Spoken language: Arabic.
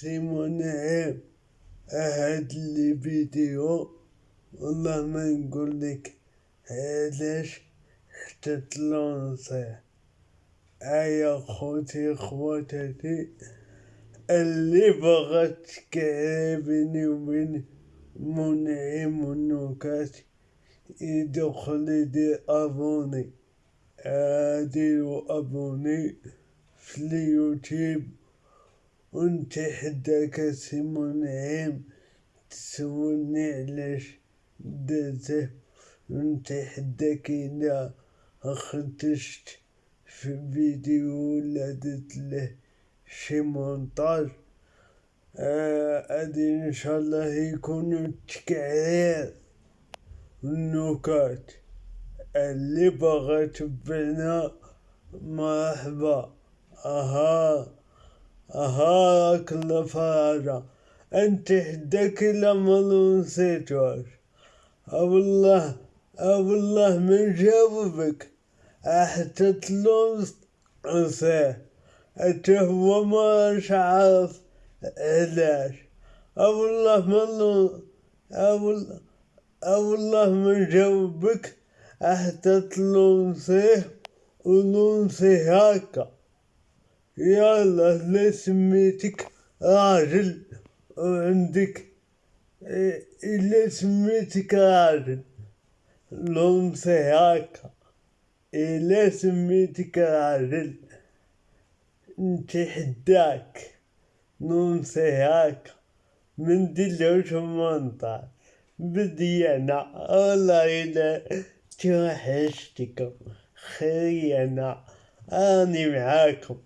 سيمون هاد الفيديو والله ما نقول لك علاش حتى تلونسي يا خوتي خواتاتي اللي بغت بيني وبين منعم النكات يدخل يدير ابوني ديروا ابوني في اليوتيوب وانت حداك سي منعم تسولني علاش درته وانت حداك إلا خدشت في فيديو ولا درت له شي مونتاج أدي إن شاء الله يكون تكعير. النكات اللي بغى تبعنا مرحبا. أها. أها راك الفرجة انت حداك الا ما نسيتوش والله ما نجاوبك حتى تلونس انساه حتى هو ما عارف علاش والله ما والله والله ما نجاوبك حتى تلونسيه ونونسي هكا يلا لا سميتك راجل وعندك إلا سميتك راجل لونسي هكا إلا سميتك راجل انت حداك. نونسي هكا من دلوش منطقة بدينا والله إلا توحشتكم خينا أني معاكم.